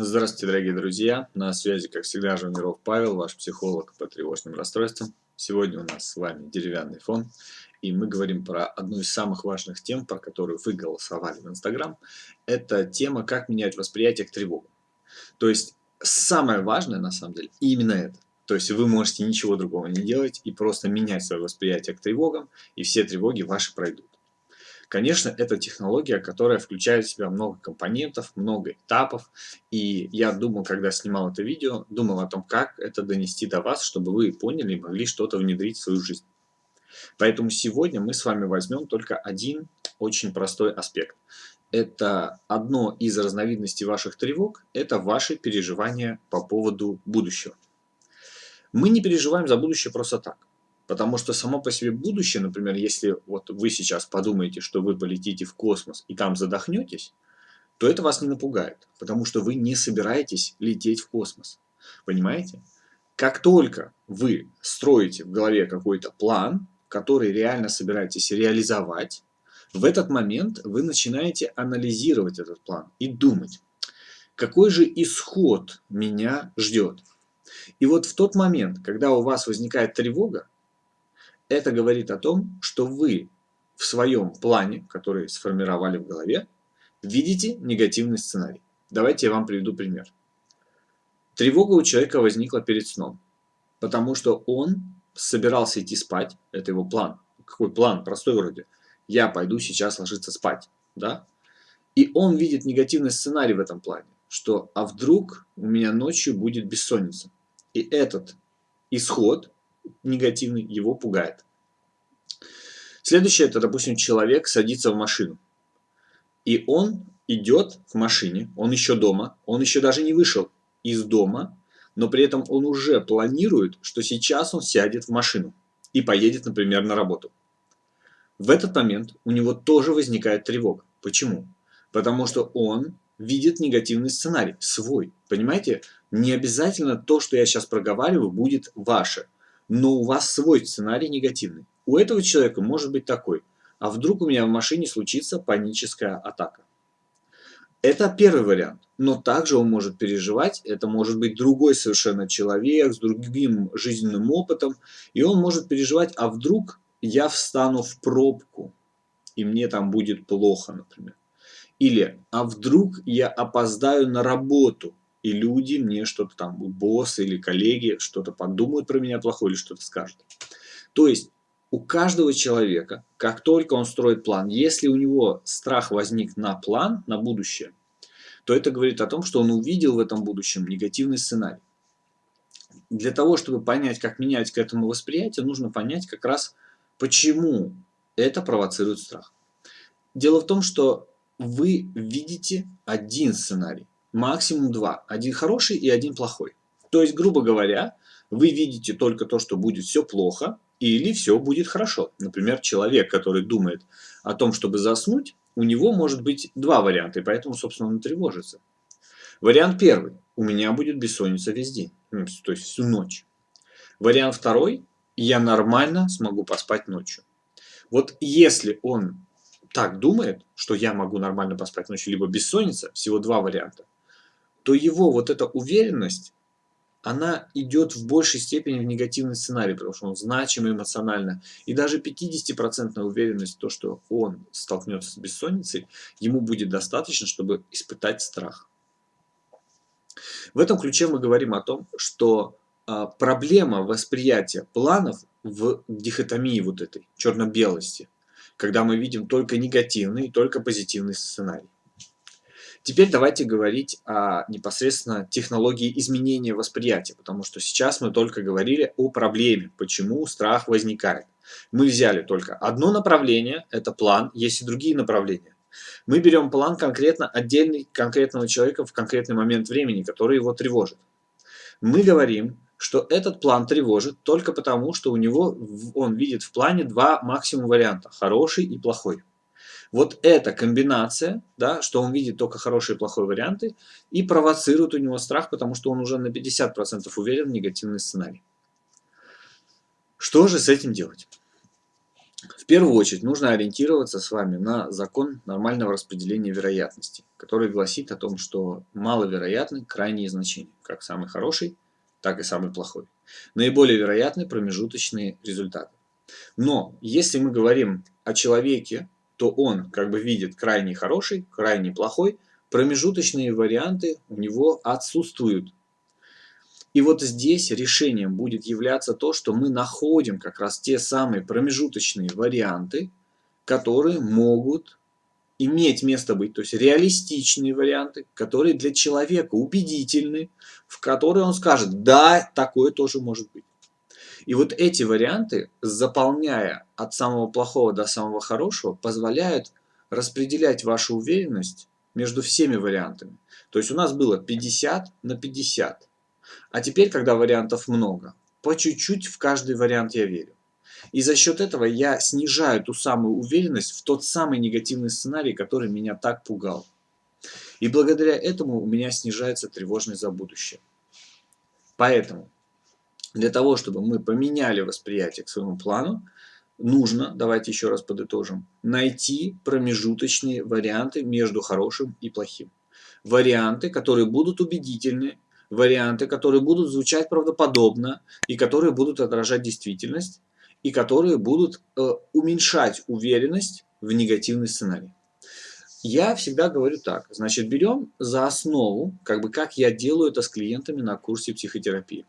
Здравствуйте, дорогие друзья! На связи, как всегда, Жуниров Павел, ваш психолог по тревожным расстройствам. Сегодня у нас с вами деревянный фон, и мы говорим про одну из самых важных тем, про которую вы голосовали в Инстаграм. Это тема, как менять восприятие к тревогам. То есть, самое важное, на самом деле, именно это. То есть, вы можете ничего другого не делать и просто менять свое восприятие к тревогам, и все тревоги ваши пройдут. Конечно, это технология, которая включает в себя много компонентов, много этапов. И я думал, когда снимал это видео, думал о том, как это донести до вас, чтобы вы поняли и могли что-то внедрить в свою жизнь. Поэтому сегодня мы с вами возьмем только один очень простой аспект. Это одно из разновидностей ваших тревог, это ваши переживания по поводу будущего. Мы не переживаем за будущее просто так. Потому что само по себе будущее, например, если вот вы сейчас подумаете, что вы полетите в космос и там задохнетесь, то это вас не напугает, потому что вы не собираетесь лететь в космос. Понимаете? Как только вы строите в голове какой-то план, который реально собираетесь реализовать, в этот момент вы начинаете анализировать этот план и думать, какой же исход меня ждет. И вот в тот момент, когда у вас возникает тревога, это говорит о том, что вы в своем плане, который сформировали в голове, видите негативный сценарий. Давайте я вам приведу пример. Тревога у человека возникла перед сном, потому что он собирался идти спать, это его план. Какой план? Простой вроде. Я пойду сейчас ложиться спать, да? И он видит негативный сценарий в этом плане, что а вдруг у меня ночью будет бессонница. И этот исход негативный его пугает. Следующее, это, допустим, человек садится в машину. И он идет в машине, он еще дома, он еще даже не вышел из дома, но при этом он уже планирует, что сейчас он сядет в машину и поедет, например, на работу. В этот момент у него тоже возникает тревога. Почему? Потому что он видит негативный сценарий, свой. Понимаете? Не обязательно то, что я сейчас проговариваю, будет ваше но у вас свой сценарий негативный. У этого человека может быть такой, а вдруг у меня в машине случится паническая атака. Это первый вариант, но также он может переживать, это может быть другой совершенно человек с другим жизненным опытом, и он может переживать, а вдруг я встану в пробку, и мне там будет плохо, например. Или, а вдруг я опоздаю на работу, и люди мне что-то там, босс или коллеги, что-то подумают про меня плохое или что-то скажут. То есть у каждого человека, как только он строит план, если у него страх возник на план, на будущее, то это говорит о том, что он увидел в этом будущем негативный сценарий. Для того, чтобы понять, как менять к этому восприятие, нужно понять как раз, почему это провоцирует страх. Дело в том, что вы видите один сценарий максимум два. Один хороший и один плохой. То есть, грубо говоря, вы видите только то, что будет все плохо или все будет хорошо. Например, человек, который думает о том, чтобы заснуть, у него может быть два варианта, и поэтому, собственно, он тревожится. Вариант первый. У меня будет бессонница весь день, ну, то есть всю ночь. Вариант второй. Я нормально смогу поспать ночью. Вот если он так думает, что я могу нормально поспать ночью, либо бессонница, всего два варианта – то его вот эта уверенность, она идет в большей степени в негативный сценарий, потому что он значимый эмоционально. И даже 50% уверенность в том, что он столкнется с бессонницей, ему будет достаточно, чтобы испытать страх. В этом ключе мы говорим о том, что а, проблема восприятия планов в дихотомии вот этой, черно-белости, когда мы видим только негативный и только позитивный сценарий. Теперь давайте говорить о непосредственно технологии изменения восприятия, потому что сейчас мы только говорили о проблеме, почему страх возникает. Мы взяли только одно направление, это план, есть и другие направления. Мы берем план конкретно отдельный конкретного человека в конкретный момент времени, который его тревожит. Мы говорим, что этот план тревожит только потому, что у него он видит в плане два максимум варианта, хороший и плохой. Вот эта комбинация, да, что он видит только хорошие и плохие варианты, и провоцирует у него страх, потому что он уже на 50% уверен в негативный сценарий. Что же с этим делать? В первую очередь нужно ориентироваться с вами на закон нормального распределения вероятности, который гласит о том, что маловероятны крайние значения, как самый хороший, так и самый плохой. Наиболее вероятны промежуточные результаты. Но если мы говорим о человеке, то он как бы видит крайне хороший, крайне плохой, промежуточные варианты у него отсутствуют. И вот здесь решением будет являться то, что мы находим как раз те самые промежуточные варианты, которые могут иметь место быть, то есть реалистичные варианты, которые для человека убедительны, в которые он скажет, да, такое тоже может быть. И вот эти варианты, заполняя от самого плохого до самого хорошего, позволяют распределять вашу уверенность между всеми вариантами. То есть у нас было 50 на 50. А теперь, когда вариантов много, по чуть-чуть в каждый вариант я верю. И за счет этого я снижаю ту самую уверенность в тот самый негативный сценарий, который меня так пугал. И благодаря этому у меня снижается тревожность за будущее. Поэтому для того, чтобы мы поменяли восприятие к своему плану, нужно, давайте еще раз подытожим, найти промежуточные варианты между хорошим и плохим. Варианты, которые будут убедительны, варианты, которые будут звучать правдоподобно и которые будут отражать действительность, и которые будут э, уменьшать уверенность в негативный сценарий. Я всегда говорю так, значит, берем за основу, как бы как я делаю это с клиентами на курсе психотерапии.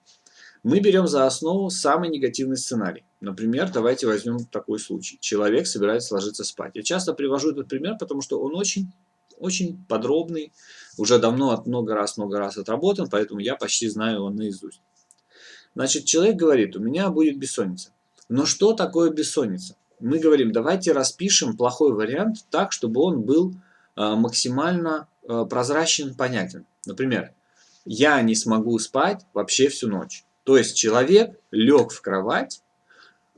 Мы берем за основу самый негативный сценарий. Например, давайте возьмем такой случай. Человек собирается ложиться спать. Я часто привожу этот пример, потому что он очень, очень подробный, уже давно, много раз, много раз отработан, поэтому я почти знаю его наизусть. Значит, человек говорит, у меня будет бессонница. Но что такое бессонница? Мы говорим, давайте распишем плохой вариант так, чтобы он был э, максимально э, прозрачен, понятен. Например, я не смогу спать вообще всю ночь. То есть человек лег в кровать,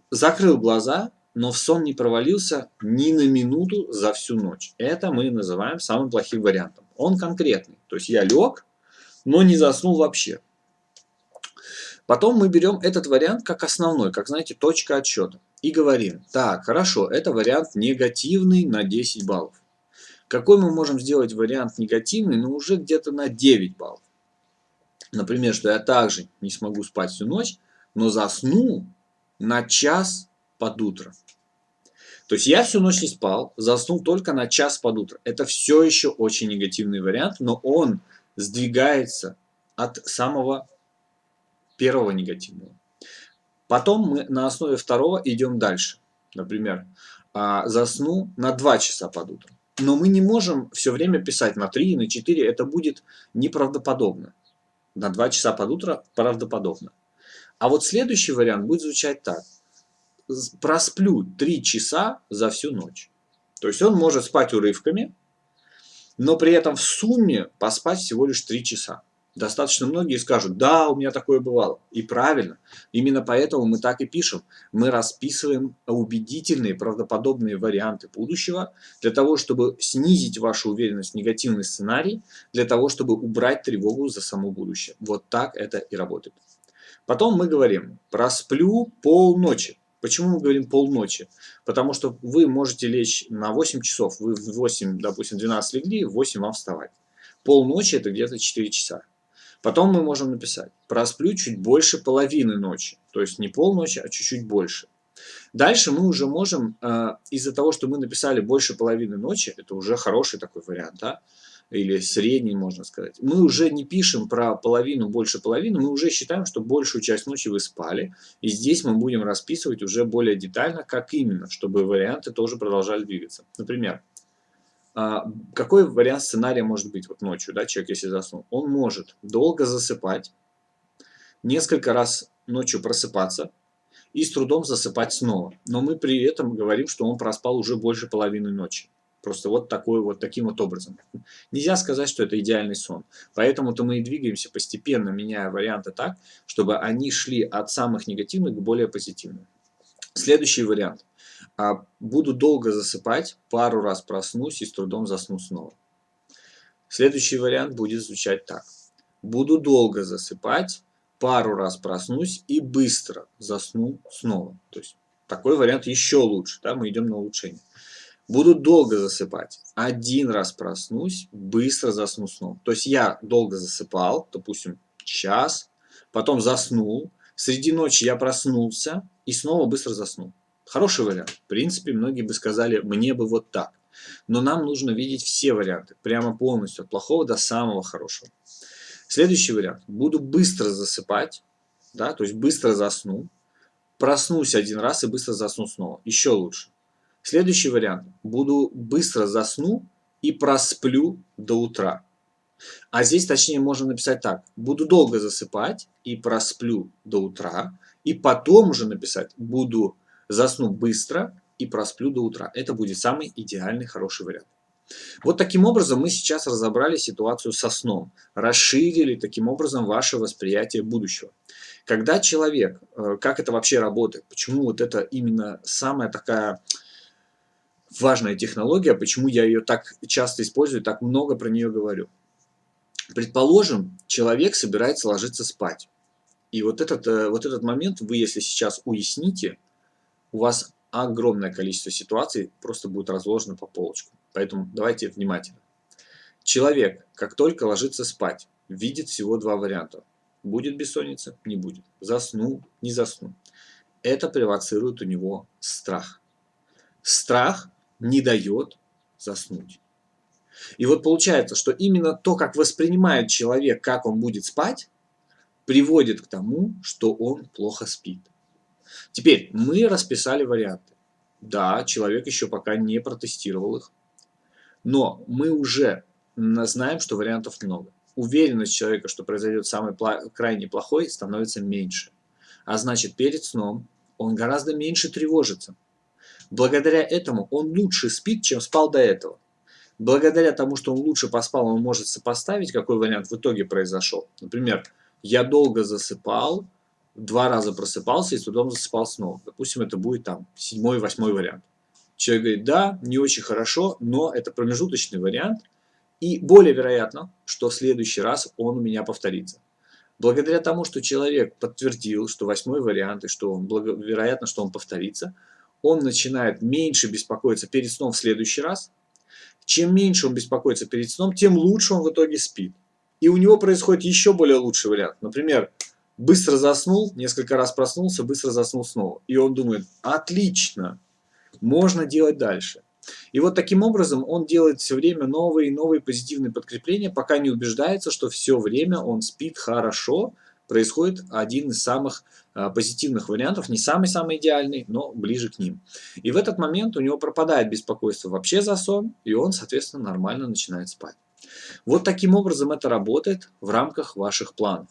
закрыл глаза, но в сон не провалился ни на минуту за всю ночь. Это мы называем самым плохим вариантом. Он конкретный. То есть я лег, но не заснул вообще. Потом мы берем этот вариант как основной, как, знаете, точка отсчета. И говорим, так, хорошо, это вариант негативный на 10 баллов. Какой мы можем сделать вариант негативный, но уже где-то на 9 баллов. Например, что я также не смогу спать всю ночь, но засну на час под утро. То есть я всю ночь не спал, заснул только на час под утро. Это все еще очень негативный вариант, но он сдвигается от самого первого негативного. Потом мы на основе второго идем дальше. Например, а, засну на 2 часа под утро. Но мы не можем все время писать на 3, на 4, это будет неправдоподобно на 2 часа под утро правдоподобно. А вот следующий вариант будет звучать так. Просплю 3 часа за всю ночь. То есть он может спать урывками, но при этом в сумме поспать всего лишь 3 часа. Достаточно многие скажут, да, у меня такое бывало. И правильно. Именно поэтому мы так и пишем. Мы расписываем убедительные, правдоподобные варианты будущего для того, чтобы снизить вашу уверенность в негативный сценарий, для того, чтобы убрать тревогу за само будущее. Вот так это и работает. Потом мы говорим, просплю полночи. Почему мы говорим полночи? Потому что вы можете лечь на 8 часов, вы в 8, допустим, 12 легли, в 8 вам вставать. Полночи это где-то 4 часа. Потом мы можем написать, просплю чуть больше половины ночи. То есть не полночи, а чуть-чуть больше. Дальше мы уже можем, э, из-за того, что мы написали больше половины ночи, это уже хороший такой вариант, да? или средний, можно сказать. Мы уже не пишем про половину, больше половины, мы уже считаем, что большую часть ночи вы спали. И здесь мы будем расписывать уже более детально, как именно, чтобы варианты тоже продолжали двигаться. Например, а, какой вариант сценария может быть вот ночью, да, человек если заснул? Он может долго засыпать, несколько раз ночью просыпаться и с трудом засыпать снова. Но мы при этом говорим, что он проспал уже больше половины ночи. Просто вот, такой, вот таким вот образом. Нельзя сказать, что это идеальный сон. Поэтому-то мы и двигаемся постепенно, меняя варианты так, чтобы они шли от самых негативных к более позитивным. Следующий вариант. А, буду долго засыпать, пару раз проснусь и с трудом засну снова. Следующий вариант будет звучать так. Буду долго засыпать, пару раз проснусь и быстро засну снова. То есть Такой вариант еще лучше, да, мы идем на улучшение. Буду долго засыпать. Один раз проснусь, быстро засну сном. То есть я долго засыпал, допустим, час, потом заснул, среди ночи я проснулся и снова быстро заснул. Хороший вариант. В принципе, многие бы сказали, мне бы вот так. Но нам нужно видеть все варианты, прямо полностью, от плохого до самого хорошего. Следующий вариант. Буду быстро засыпать, да, то есть быстро засну, проснусь один раз и быстро засну снова. Еще лучше. Следующий вариант. Буду быстро засну и просплю до утра. А здесь точнее можно написать так. Буду долго засыпать и просплю до утра. И потом уже написать буду засну быстро и просплю до утра. Это будет самый идеальный хороший вариант. Вот таким образом мы сейчас разобрали ситуацию со сном, расширили таким образом ваше восприятие будущего. Когда человек, э, как это вообще работает, почему вот это именно самая такая важная технология, почему я ее так часто использую, так много про нее говорю. Предположим, человек собирается ложиться спать. И вот этот, э, вот этот момент вы, если сейчас уясните, у вас огромное количество ситуаций просто будет разложено по полочкам. Поэтому давайте внимательно. Человек, как только ложится спать, видит всего два варианта. Будет бессонница? Не будет. Засну? Не засну. Это провоцирует у него страх. Страх не дает заснуть. И вот получается, что именно то, как воспринимает человек, как он будет спать, приводит к тому, что он плохо спит. Теперь мы расписали варианты. Да, человек еще пока не протестировал их, но мы уже знаем, что вариантов много. Уверенность человека, что произойдет самый крайне плохой, становится меньше. А значит, перед сном он гораздо меньше тревожится. Благодаря этому он лучше спит, чем спал до этого. Благодаря тому, что он лучше поспал, он может сопоставить, какой вариант в итоге произошел. Например, я долго засыпал, два раза просыпался и с трудом засыпал снова. Допустим, это будет там седьмой, восьмой вариант. Человек говорит, да, не очень хорошо, но это промежуточный вариант. И более вероятно, что в следующий раз он у меня повторится. Благодаря тому, что человек подтвердил, что восьмой вариант, и что он, вероятно, что он повторится, он начинает меньше беспокоиться перед сном в следующий раз. Чем меньше он беспокоится перед сном, тем лучше он в итоге спит. И у него происходит еще более лучший вариант. Например, быстро заснул, несколько раз проснулся, быстро заснул снова. И он думает, отлично, можно делать дальше. И вот таким образом он делает все время новые и новые позитивные подкрепления, пока не убеждается, что все время он спит хорошо, происходит один из самых а, позитивных вариантов, не самый-самый идеальный, но ближе к ним. И в этот момент у него пропадает беспокойство вообще за сон, и он, соответственно, нормально начинает спать. Вот таким образом это работает в рамках ваших планов.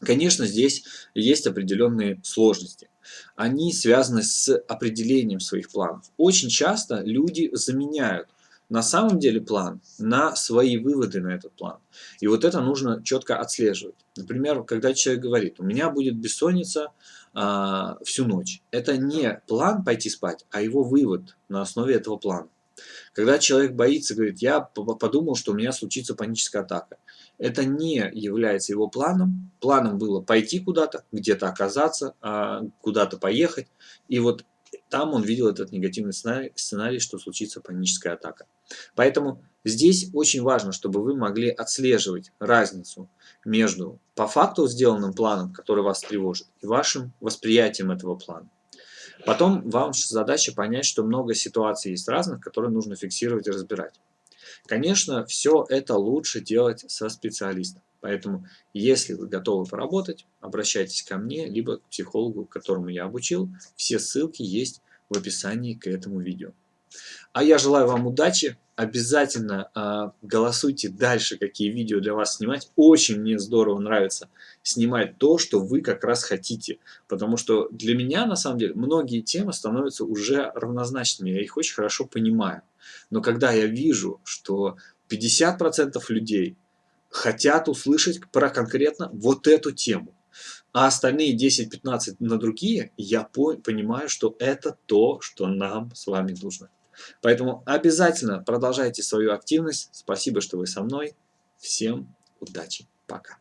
Конечно, здесь есть определенные сложности. Они связаны с определением своих планов. Очень часто люди заменяют на самом деле план на свои выводы на этот план. И вот это нужно четко отслеживать. Например, когда человек говорит, у меня будет бессонница а, всю ночь. Это не план пойти спать, а его вывод на основе этого плана. Когда человек боится, говорит, я подумал, что у меня случится паническая атака. Это не является его планом. Планом было пойти куда-то, где-то оказаться, а, куда-то поехать. И вот там он видел этот негативный сценарий, сценарий, что случится паническая атака. Поэтому здесь очень важно, чтобы вы могли отслеживать разницу между по факту сделанным планом, который вас тревожит, и вашим восприятием этого плана. Потом вам задача понять, что много ситуаций есть разных, которые нужно фиксировать и разбирать. Конечно, все это лучше делать со специалистом. Поэтому, если вы готовы поработать, обращайтесь ко мне, либо к психологу, которому я обучил. Все ссылки есть в описании к этому видео. А я желаю вам удачи. Обязательно э, голосуйте дальше, какие видео для вас снимать. Очень мне здорово нравится снимать то, что вы как раз хотите. Потому что для меня, на самом деле, многие темы становятся уже равнозначными. Я их очень хорошо понимаю. Но когда я вижу, что 50% людей хотят услышать про конкретно вот эту тему, а остальные 10-15 на другие, я понимаю, что это то, что нам с вами нужно. Поэтому обязательно продолжайте свою активность. Спасибо, что вы со мной. Всем удачи. Пока.